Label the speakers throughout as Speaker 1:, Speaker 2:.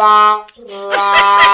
Speaker 1: 啦啦。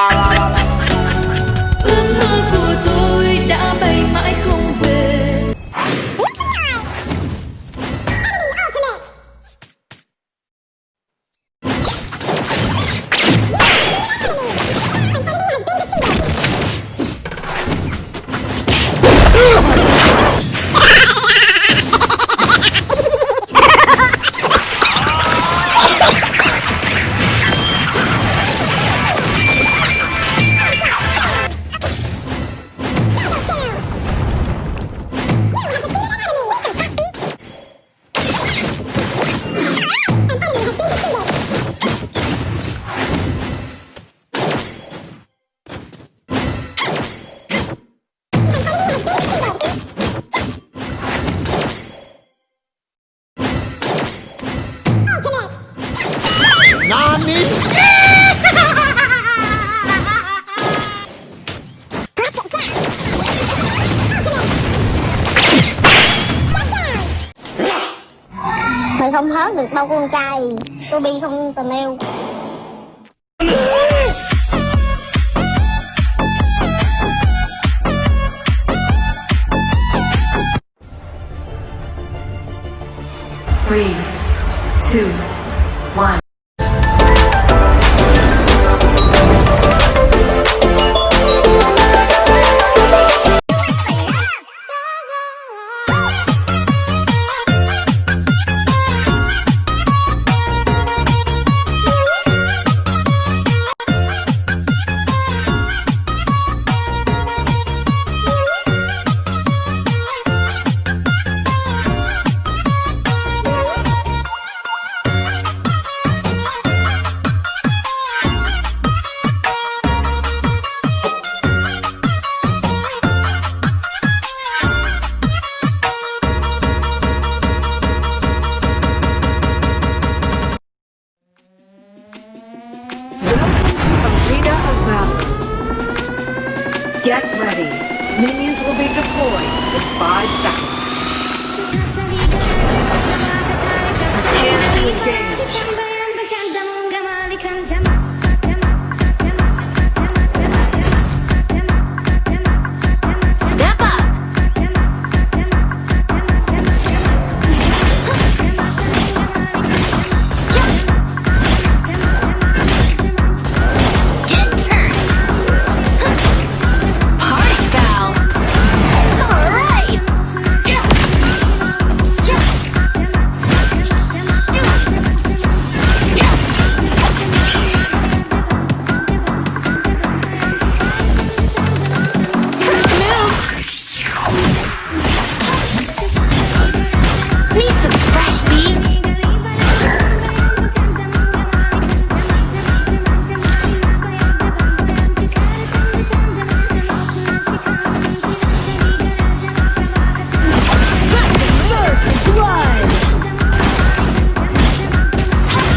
Speaker 1: Tôi
Speaker 2: bi không tình yêu
Speaker 3: Three, two,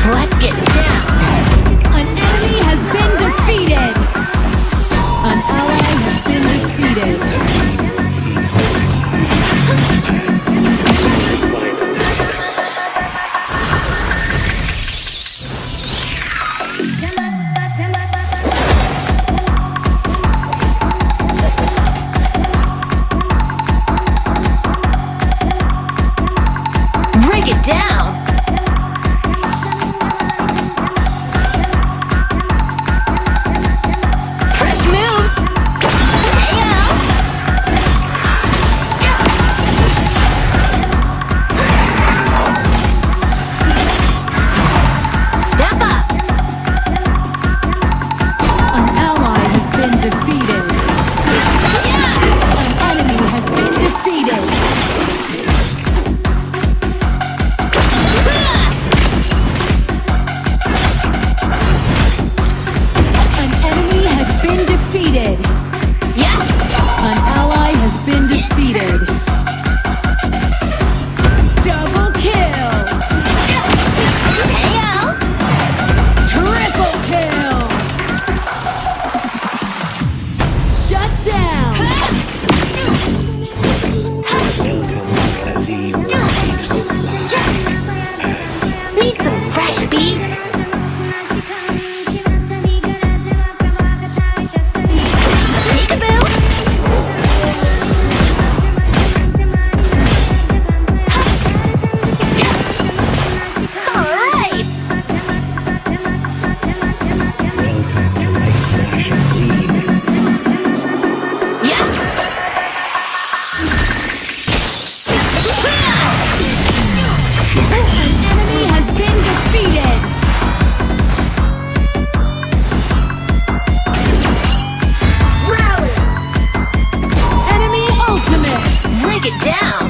Speaker 1: What? down.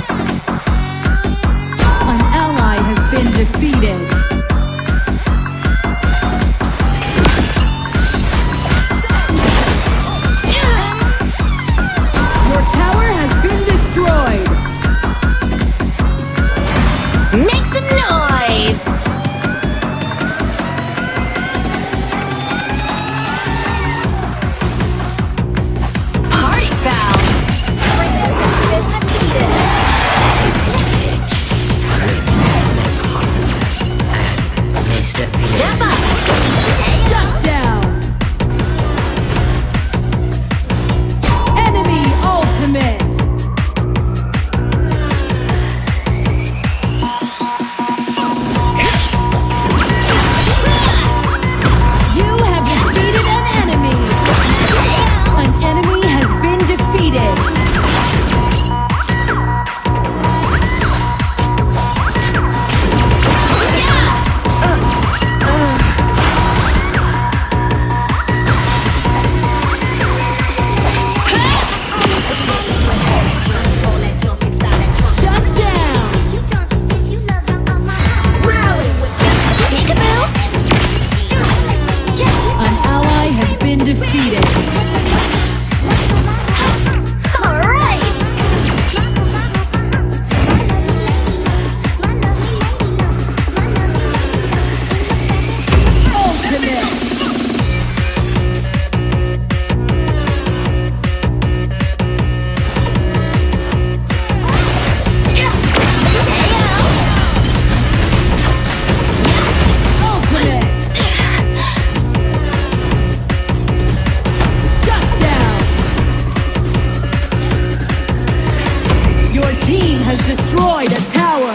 Speaker 4: team has destroyed a tower.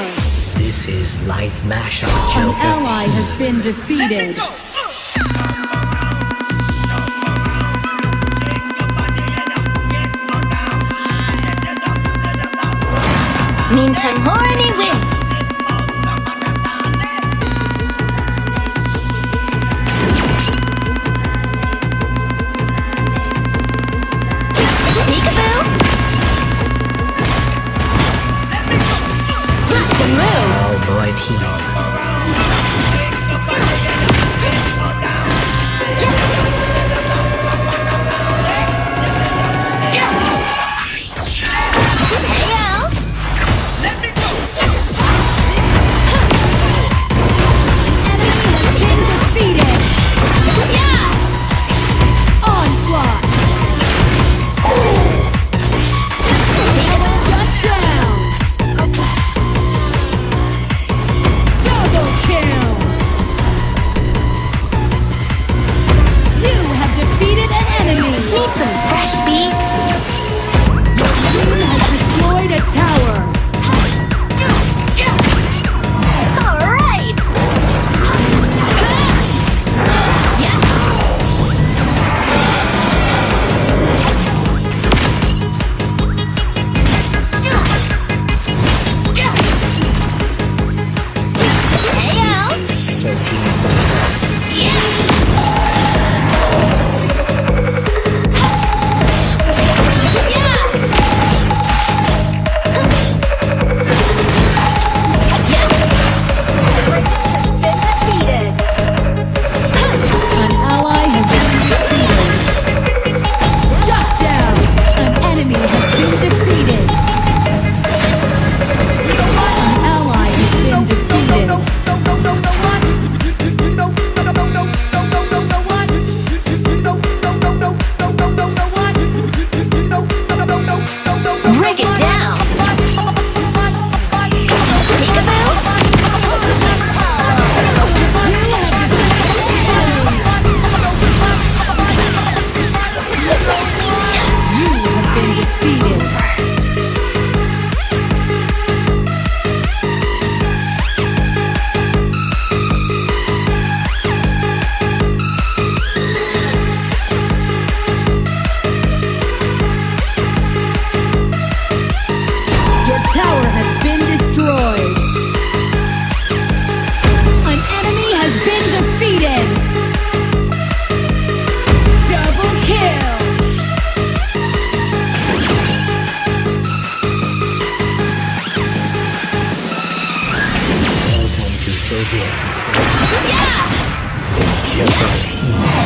Speaker 5: This is life, mashup.
Speaker 4: An ally has been defeated.
Speaker 1: Minchang Horny win! move.
Speaker 5: Oh, boy, team.
Speaker 4: Team.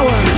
Speaker 4: power.